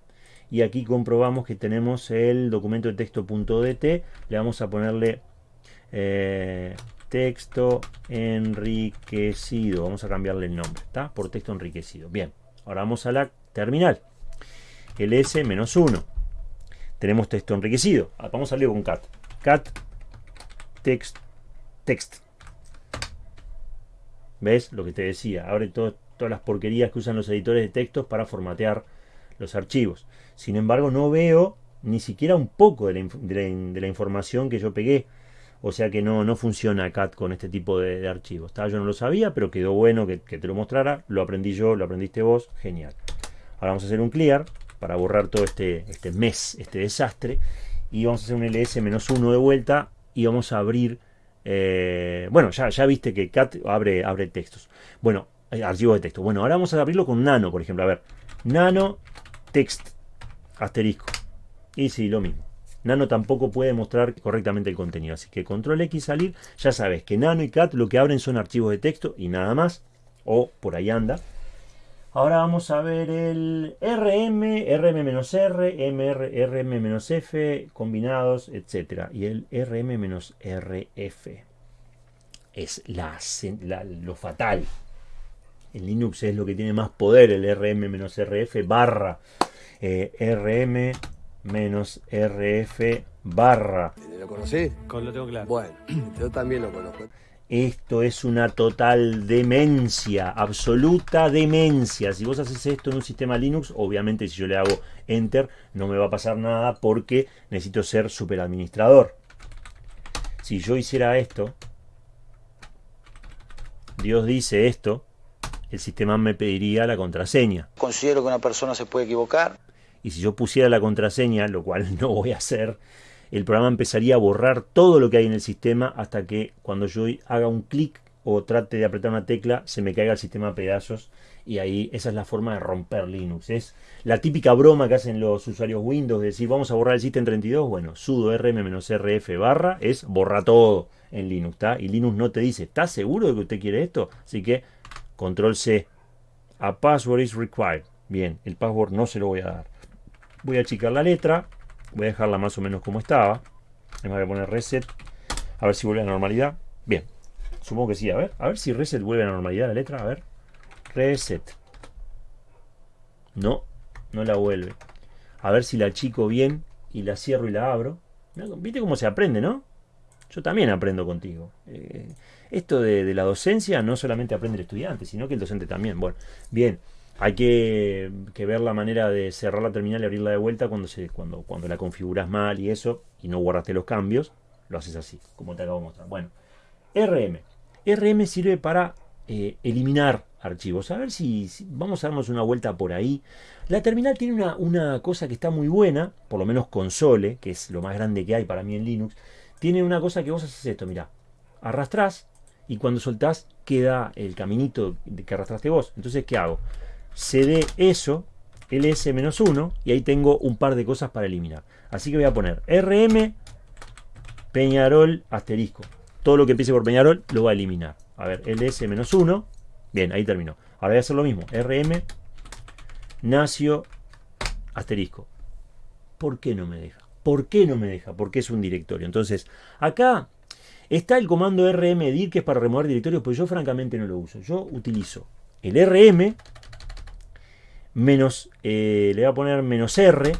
Y aquí comprobamos que tenemos el documento de texto.dt. Le vamos a ponerle eh, texto enriquecido. Vamos a cambiarle el nombre. ¿está? Por texto enriquecido. Bien. Ahora vamos a la terminal. ls-1. Tenemos texto enriquecido. Ah, vamos a salir con cat. Cat text text. ¿Ves? Lo que te decía. Abre todas las porquerías que usan los editores de textos para formatear los archivos. Sin embargo, no veo ni siquiera un poco de la, información que yo pegué. O sea que no, no funciona CAT con este tipo de, archivos. Yo no lo sabía, pero quedó bueno que, te lo mostrara. Lo aprendí yo, lo aprendiste vos. Genial. Ahora vamos a hacer un clear para borrar todo este, este mes, este desastre. Y vamos a hacer un ls-1 de vuelta y vamos a abrir... Eh, bueno, ya, ya viste que CAT abre, abre textos. Bueno, eh, archivos de texto. Bueno, ahora vamos a abrirlo con Nano, por ejemplo. A ver, Nano text asterisco. Y sí, lo mismo. Nano tampoco puede mostrar correctamente el contenido. Así que control X salir. Ya sabes que Nano y Cat lo que abren son archivos de texto y nada más. O por ahí anda. Ahora vamos a ver el RM, RM-R, MR, RM-F, combinados, etc. Y el RM-RF. Es la, lo fatal. En Linux es lo que tiene más poder, el RM-RF barra eh, RM-RF barra. ¿Lo conocí? Lo tengo claro. Bueno, yo también lo conozco. Esto es una total demencia, absoluta demencia. Si vos haces esto en un sistema Linux, obviamente si yo le hago Enter no me va a pasar nada porque necesito ser superadministrador. Si yo hiciera esto, Dios dice esto, el sistema me pediría la contraseña. Considero que una persona se puede equivocar. Y si yo pusiera la contraseña, lo cual no voy a hacer, el programa empezaría a borrar todo lo que hay en el sistema hasta que cuando yo haga un clic o trate de apretar una tecla se me caiga el sistema a pedazos y ahí esa es la forma de romper Linux. Es la típica broma que hacen los usuarios Windows de decir vamos a borrar el system 32. Bueno, sudo rm-rf barra es borra todo en Linux. Y Linux no te dice, ¿está seguro de que usted quiere esto? Así que control C. A password is required. Bien, el password no se lo voy a dar. Voy a achicar la letra Voy a dejarla más o menos como estaba. Me voy a poner reset. A ver si vuelve a la normalidad. Bien. Supongo que sí. A ver. A ver si reset vuelve a la normalidad la letra. A ver. Reset. No. No la vuelve. A ver si la achico bien y la cierro y la abro. ¿Viste cómo se aprende, no? Yo también aprendo contigo. Eh, esto de, de, la docencia no solamente aprende el estudiante, sino que el docente también. Bueno, bien. Hay que, ver la manera de cerrar la terminal y abrirla de vuelta cuando, se, cuando, cuando la configuras mal y eso, y no guardaste los cambios, lo haces así, como te acabo de mostrar. Bueno, RM. RM sirve para eh, eliminar archivos. A ver si, vamos a darnos una vuelta por ahí. La terminal tiene una, una, cosa que está muy buena, por lo menos console, que es lo más grande que hay para mí en Linux. Tiene una cosa que vos haces esto, mira, arrastrás y cuando soltás queda el caminito que arrastraste vos. Entonces, ¿qué hago? Cd eso, ls-1, y ahí tengo un par de cosas para eliminar. Así que voy a poner rm Peñarol asterisco. Todo lo que empiece por Peñarol lo va a eliminar. A ver, ls-1. Bien, ahí terminó. Ahora voy a hacer lo mismo. rm nacio asterisco. ¿Por qué no me deja? ¿Por qué no me deja? Porque es un directorio. Entonces, acá está el comando rmdir que es para remover directorios, pues yo francamente no lo uso. Yo utilizo el rm menos, eh, le voy a poner menos R,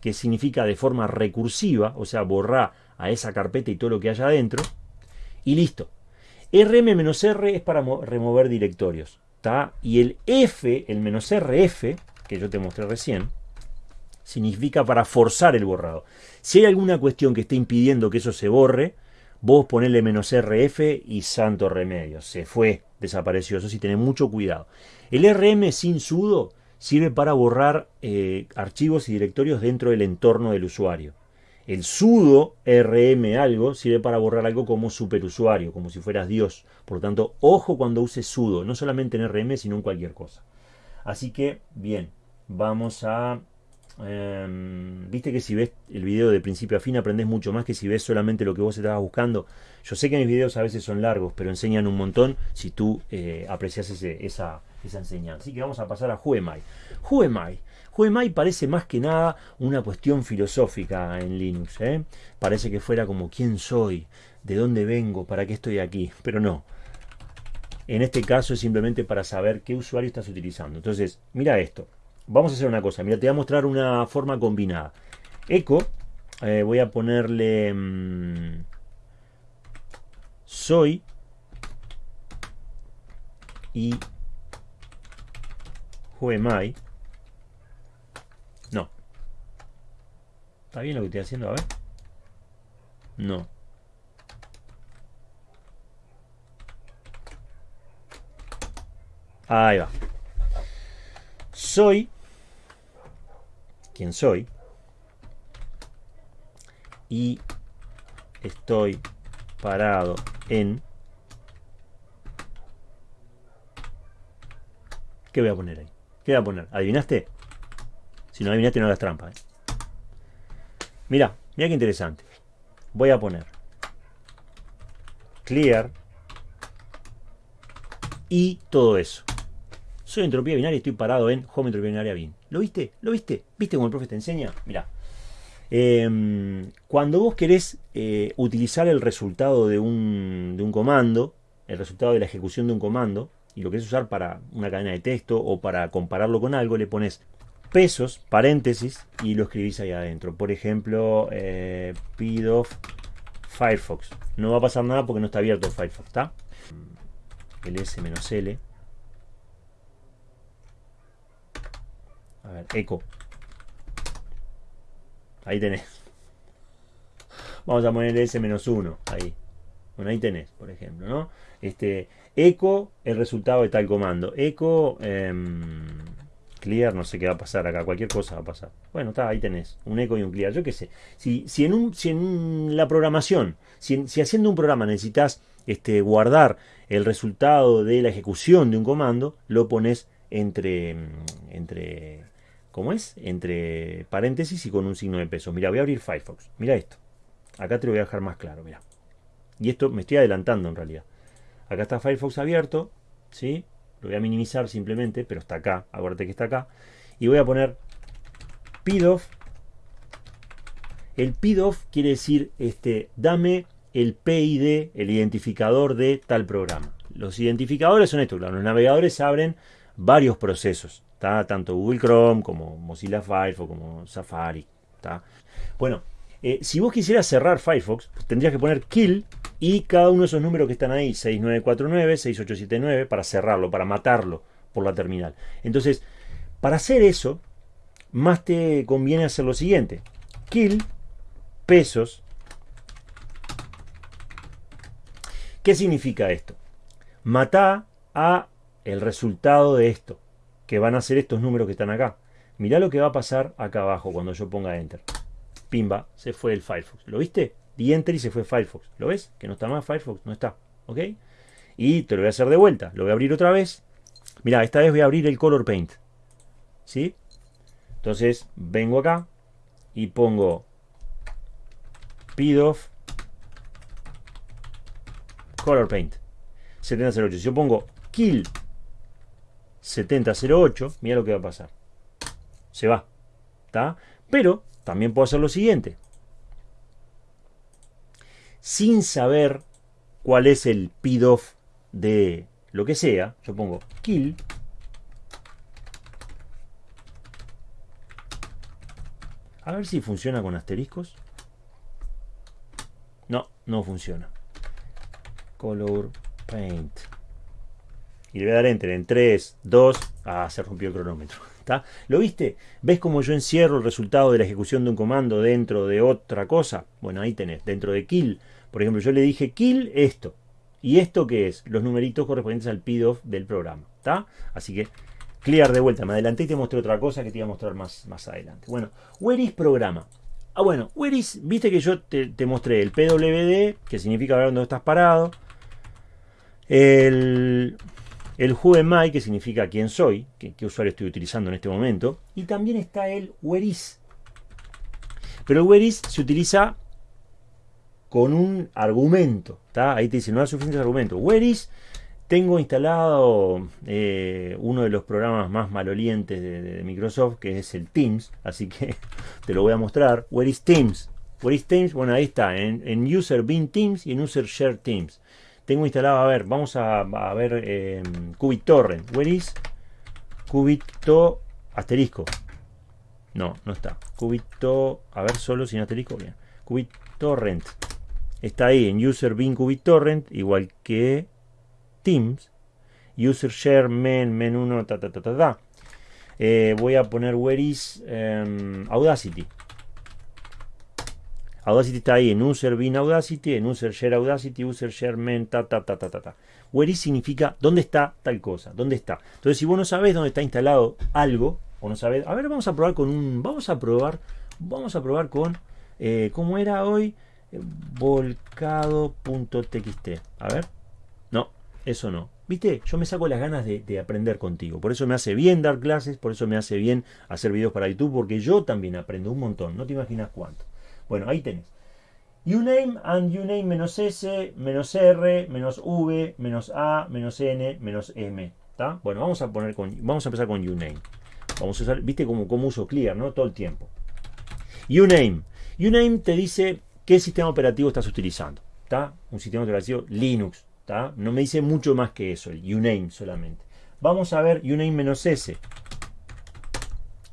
que significa de forma recursiva, o sea, borrar a esa carpeta y todo lo que haya adentro, y listo. RM-R es para remover directorios, ¿está? Y el F, el menos RF, que yo te mostré recién, significa para forzar el borrado. Si hay alguna cuestión que esté impidiendo que eso se borre, vos ponele menos RF y santo remedio, se fue, desapareció, eso sí, tenés mucho cuidado. El RM sin sudo sirve para borrar eh, archivos y directorios dentro del entorno del usuario. El sudo rm algo sirve para borrar algo como superusuario, como si fueras Dios. Por lo tanto, ojo cuando uses sudo, no solamente en rm, sino en cualquier cosa. Así que, bien, vamos a... Em, viste que si ves el video de principio a fin aprendes mucho más que si ves solamente lo que vos estabas buscando. Yo sé que mis videos a veces son largos, pero enseñan un montón si tú eh, aprecias esa, esa enseñanza. Así que vamos a pasar a Who am I? Who parece más que nada una cuestión filosófica en Linux. ¿eh? Parece que fuera como quién soy, de dónde vengo, para qué estoy aquí. Pero no. En este caso es simplemente para saber qué usuario estás utilizando. Entonces, mira esto. Vamos a hacer una cosa. Mira, te voy a mostrar una forma combinada. Echo, eh, voy a ponerle... Mm, soy y who am. No. ¿Está bien lo que estoy haciendo? A ver. No. Ahí va. Soy quien soy y estoy parado en ¿Qué voy a poner ahí? ¿Qué voy a poner? ¿Adivinaste? Si no adivinaste no hagas trampa. ¿eh? Mira, mira qué interesante. Voy a poner clear y todo eso. Soy entropía binaria y estoy parado en home entropía binaria bin. ¿Lo viste? ¿Lo viste? ¿Viste cómo el profe te enseña? Mira. Em, cuando vos querés eh, utilizar el resultado de un, de un comando, el resultado de la ejecución de un comando, y lo querés usar para una cadena de texto o para compararlo con algo, le pones pesos, paréntesis, y lo escribís ahí adentro. Por ejemplo, eh, of Firefox. No va a pasar nada porque no está abierto Firefox, ¿está? El S-L A ver, eco. Ahí tenés. Vamos a poner S-1. Ahí. Bueno, ahí tenés, por ejemplo, ¿no? Este, eco, el resultado de tal comando. Eco, em, clear, no sé qué va a pasar acá. Cualquier cosa va a pasar. Bueno, está, ahí tenés. Un eco y un clear. Yo qué sé. Si, si, en, un, si en la programación, si, si haciendo un programa necesitas este, guardar el resultado de la ejecución de un comando, lo pones entre, entre ¿Cómo es? Entre paréntesis y con un signo de peso. Mira, voy a abrir Firefox. Mira esto. Acá te lo voy a dejar más claro, mira. Y esto me estoy adelantando en realidad. Acá está Firefox abierto, ¿sí? Lo voy a minimizar simplemente, pero está acá. Acuérdate que está acá. Y voy a poner PIDOF. El PIDOF quiere decir, este, dame el PID, el identificador de tal programa. Los identificadores son estos, los navegadores abren varios procesos. Tanto Google Chrome como Mozilla Firefox, como Safari. Bueno, eh, si vos quisieras cerrar Firefox, tendrías que poner kill y cada uno de esos números que están ahí, 6949, 6879, para cerrarlo, para matarlo por la terminal. Entonces, para hacer eso, más te conviene hacer lo siguiente. Kill pesos. ¿Qué significa esto? Mata a el resultado de esto que van a ser estos números que están acá. Mirá lo que va a pasar acá abajo cuando yo ponga Enter. Pimba, se fue el Firefox. ¿Lo viste? Di Enter y se fue Firefox. ¿Lo ves? Que no está más Firefox, no está. ¿Ok? Y te lo voy a hacer de vuelta. Lo voy a abrir otra vez. Mirá, esta vez voy a abrir el Color Paint. ¿Sí? Entonces, vengo acá y pongo PIDOF Color Paint 7008. Si yo pongo kill 7008, mira lo que va a pasar. Se va. ¿Está? Pero también puedo hacer lo siguiente. Sin saber cuál es el PIDOF de lo que sea, yo pongo kill. A ver si funciona con asteriscos. No, no funciona. Color Paint y le voy a dar enter en 3, 2, ah, se rompió el cronómetro. ¿Lo viste? ¿Ves cómo yo encierro el resultado de la ejecución de un comando dentro de otra cosa? Bueno, ahí tenés, dentro de kill. Por ejemplo, yo le dije kill esto. ¿Y esto qué es? Los numeritos correspondientes al PIDOF del programa. ¿Está? Así que clear de vuelta. Me adelanté y te mostré otra cosa que te iba a mostrar más, más adelante. Bueno, where is programa. Ah, bueno, where is, viste que yo te, te mostré el PWD, que significa ver dónde estás parado. El el who que significa quién soy, qué, usuario estoy utilizando en este momento, y también está el where is. Pero el where is se utiliza con un argumento, Ahí te dice, no hay suficientes argumentos. Where is, tengo instalado eh, uno de los programas más malolientes de, Microsoft, que es el Teams, así que te lo voy a mostrar. Where is Teams? Where Teams? Bueno, ahí está, en, en User Bin Teams y en User Share Teams. Tengo instalado, a ver, vamos a, ver eh. Where is Cubito asterisco? No, no está. Cubito, a ver, solo sin asterisco. Bien. Torrent. Está ahí en user bin torrent, igual que Teams. user share men, men 1, ta, ta, ta, ta, ta. Eh, voy a poner where is em, Audacity. Audacity está ahí en user bin Audacity, en user share Audacity, user share men, ta, ta, ta, ta, ta, ta. Where is significa dónde está tal cosa, dónde está. Entonces, si vos no sabés dónde está instalado algo, o no sabés, a ver, vamos a probar con un, vamos a probar, vamos a probar con, eh, ¿cómo era hoy? Volcado.txt. A ver, no, eso no. Viste, yo me saco las ganas de, de aprender contigo. Por eso me hace bien dar clases, por eso me hace bien hacer videos para YouTube, porque yo también aprendo un montón. No te imaginas cuánto. Bueno, ahí tenés. Uname and uname menos S, menos R, menos V, menos A, menos N, menos M. Bueno, vamos a poner con, vamos a empezar con uname. Vamos a usar, viste como, como uso clear, ¿no? Todo el tiempo. Uname. Uname te dice qué sistema operativo estás utilizando. ¿Está? Un sistema operativo Linux. ¿Está? No me dice mucho más que eso, el uname solamente. Vamos a ver uname menos S.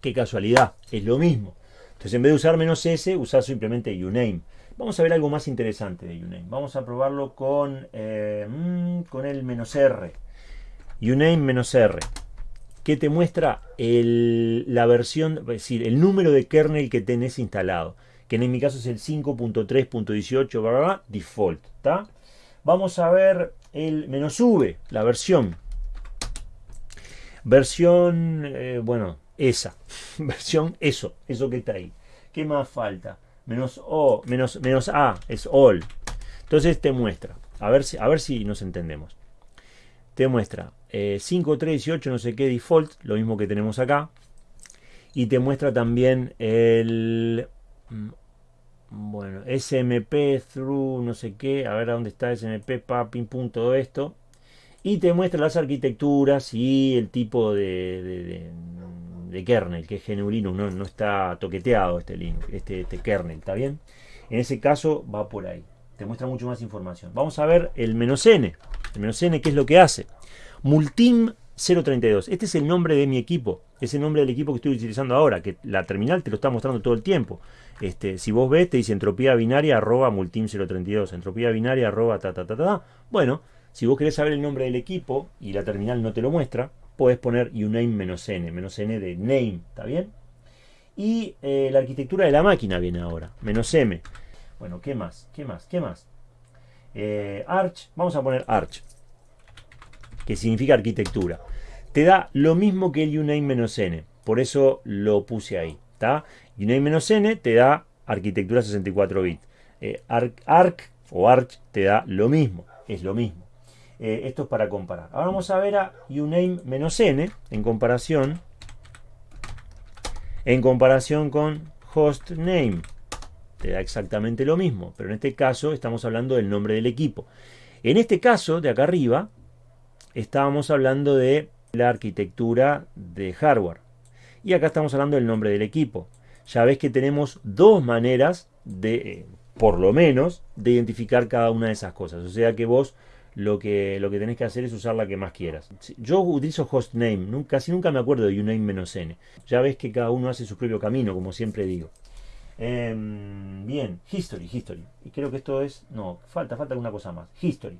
Qué casualidad, es lo mismo. Entonces en vez de usar menos S, usar simplemente uname. Vamos a ver algo más interesante de uname. Vamos a probarlo con, eh, mm, con el menos R. uname menos R. Que te muestra la versión, es decir, el número de kernel que tenés instalado. Que en mi caso es el 5.3.18 default. ¿tá? Vamos a ver el menos V, la versión. Versión, eh, bueno, esa. Versión eso, eso que está ahí. ¿Qué más falta? Menos O, menos, menos A, es all. Entonces te muestra, a ver si, a ver si nos entendemos. Te muestra eh, 5, 3, 18, no sé qué default, lo mismo que tenemos acá. Y te muestra también el mm, bueno, SMP through no sé qué, a ver a dónde está SMP, papping, punto, esto. Y te muestra las arquitecturas y el tipo de, de kernel, que es genuino, no, no está toqueteado este, Linux, este, este kernel, ¿está bien? En ese caso va por ahí, te muestra mucho más información. Vamos a ver el menos "-n", el menos "-n", ¿qué es lo que hace? Multim 032, este es el nombre de mi equipo, es el nombre del equipo que estoy utilizando ahora, que la terminal te lo está mostrando todo el tiempo. Este, si vos ves, te dice entropía binaria arroba multim 032, entropía binaria arroba ta ta ta ta. Bueno, si vos querés saber el nombre del equipo y la terminal no te lo muestra, puedes poner uname menos "-n", de name, ¿está bien? Y eh, la arquitectura de la máquina viene ahora, menos "-m". Bueno, ¿qué más? ¿Qué más? ¿Qué más? Eh, Arch, vamos a poner Arch, que significa arquitectura. Te da lo mismo que el uname menos "-n", por eso lo puse ahí, ¿está? uname menos "-n te da arquitectura 64 bits. Eh, Arc o Arch te da lo mismo, es lo mismo. Eh, esto es para comparar. Ahora vamos a ver a uname menos "-n en comparación en comparación con hostname. Te da exactamente lo mismo, pero en este caso estamos hablando del nombre del equipo. En este caso, de acá arriba, estábamos hablando de la arquitectura de hardware. Y acá estamos hablando del nombre del equipo. Ya ves que tenemos dos maneras de, eh, por lo menos, de identificar cada una de esas cosas. O sea que vos lo que, lo que tenés que hacer es usar la que más quieras. Yo utilizo hostname, casi nunca me acuerdo de uname-n. Ya ves que cada uno hace su propio camino, como siempre digo. Eh, bien, history, history. Y creo que esto es... No, falta, falta alguna cosa más. History.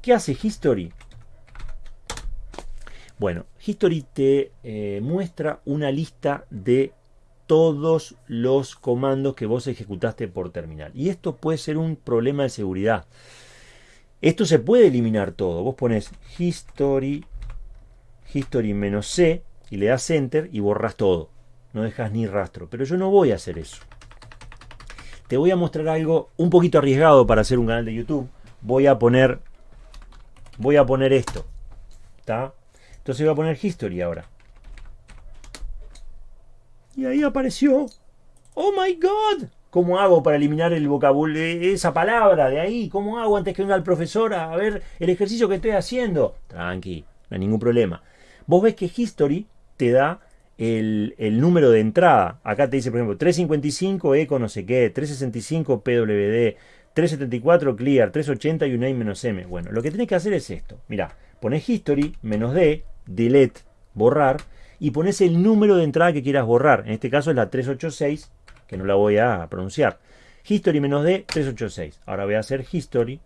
¿Qué hace history? Bueno, history te eh, muestra una lista de todos los comandos que vos ejecutaste por terminal. Y esto puede ser un problema de seguridad. Esto se puede eliminar todo. Vos pones history, history menos C y le das enter y borras todo. No dejas ni rastro. Pero yo no voy a hacer eso. Te voy a mostrar algo un poquito arriesgado para hacer un canal de YouTube. Voy a poner voy a poner esto. ¿Está? Entonces voy a poner history ahora. Y ahí apareció. ¡Oh my god! ¿Cómo hago para eliminar el vocabulario, esa palabra de ahí? ¿Cómo hago antes que venga el profesor a ver el ejercicio que estoy haciendo? Tranqui, no hay ningún problema. Vos ves que History te da el, el número de entrada. Acá te dice, por ejemplo, 355 eco no sé qué, 365 pwd, 374 clear, 380 y uname menos m. Bueno, lo que tenés que hacer es esto. Mira, pones history menos d, delete, borrar, y pones el número de entrada que quieras borrar. En este caso es la 386 que no la voy a pronunciar. History menos D, 386. Ahora voy a hacer history.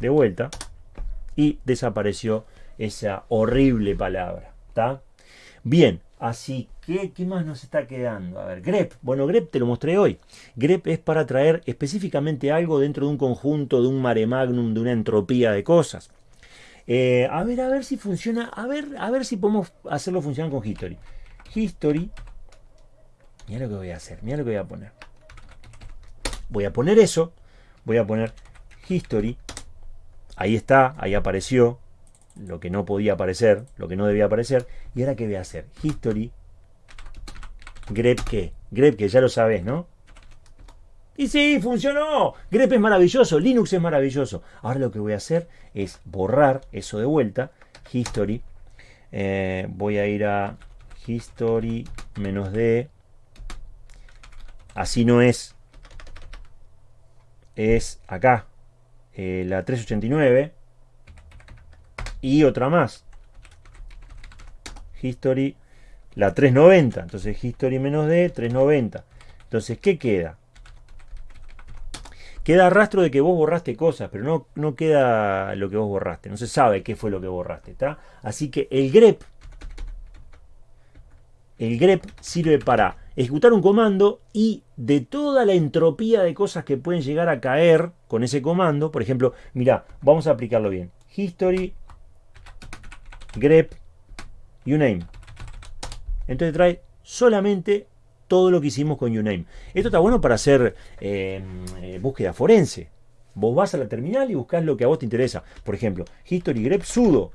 De vuelta. y desapareció esa horrible palabra. ¿Está? Bien, así que, ¿qué más nos está quedando? A ver, grep. Bueno, grep te lo mostré hoy. grep es para traer específicamente algo dentro de un conjunto, de un mare magnum, de una entropía de cosas. Eh, a ver, a ver si funciona. A ver, a ver si podemos hacerlo funcionar con history. History. Mira lo que voy a hacer. Mira lo que voy a poner. Voy a poner eso. Voy a poner history. Ahí está, ahí apareció lo que no podía aparecer, lo que no debía aparecer. Y ahora qué voy a hacer? History. grep qué? grep que ya lo sabes, ¿no? Y sí, funcionó. grep es maravilloso, Linux es maravilloso. Ahora lo que voy a hacer es borrar eso de vuelta. History. Eh, voy a ir a history menos d. Así no es. Es acá. Eh, la 389 y otra más. History, la 390. Entonces History menos D, 390. Entonces, ¿qué queda? Queda rastro de que vos borraste cosas, pero no, no queda lo que vos borraste. No se sabe qué fue lo que borraste. ¿está? Así que el grep, el grep sirve para ejecutar un comando y de toda la entropía de cosas que pueden llegar a caer con ese comando, por ejemplo, mira, vamos a aplicarlo bien. History grep uname. Entonces trae solamente todo lo que hicimos con uname. Esto está bueno para hacer eh, eh, búsqueda forense. Vos vas a la terminal y buscas lo que a vos te interesa. Por ejemplo, history grep sudo.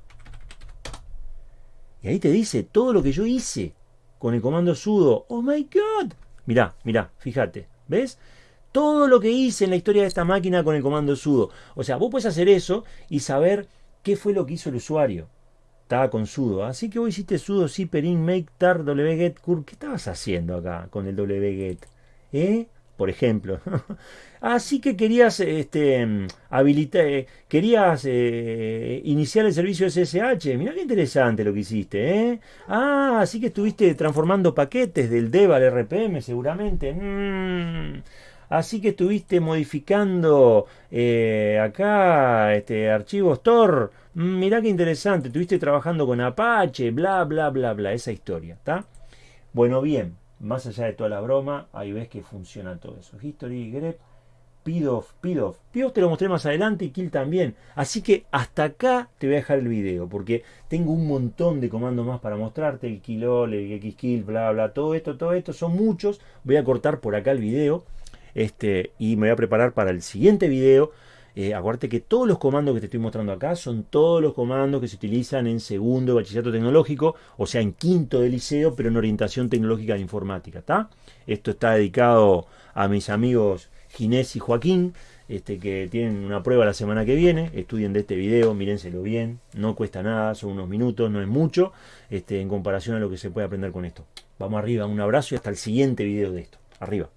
Y ahí te dice todo lo que yo hice con el comando sudo. ¡Oh my god! Mirá, mirá, fíjate. ¿Ves? Todo lo que hice en la historia de esta máquina con el comando sudo. O sea, vos puedes hacer eso y saber qué fue lo que hizo el usuario estaba con sudo. Así que vos hiciste sudo zipper in make tar wget curl. ¿Qué estabas haciendo acá con el wget? ¿Eh? Por ejemplo. Así que querías este, habilitar, eh, querías eh, iniciar el servicio SSH. Mira qué interesante lo que hiciste. ¿eh? Ah, así que estuviste transformando paquetes del dev al RPM seguramente. Mm. Así que estuviste modificando acá este, archivos Tor Mm, mirá qué interesante, estuviste trabajando con Apache, bla, bla, bla, bla, esa historia, ¿está? Bueno, bien, más allá de toda la broma, ahí ves que funciona todo eso. History, grep, pidoff, pidoff. Pidoff te lo mostré más adelante y kill también. Así que hasta acá te voy a dejar el video, porque tengo un montón de comandos más para mostrarte, el killol, el xkill, bla, bla, todo esto, todo esto, son muchos. Voy a cortar por acá el video este, y me voy a preparar para el siguiente video eh, acuérdate que todos los comandos que te estoy mostrando acá son todos los comandos que se utilizan en segundo bachillerato tecnológico, o sea, en quinto de liceo, pero en orientación tecnológica de informática. ¿está? Esto está dedicado a mis amigos Ginés y Joaquín, este, que tienen una prueba la semana que viene. Estudien de este video, mírenselo bien, no cuesta nada, son unos minutos, no es mucho, este, en comparación a lo que se puede aprender con esto. Vamos arriba, un abrazo y hasta el siguiente video de esto. Arriba.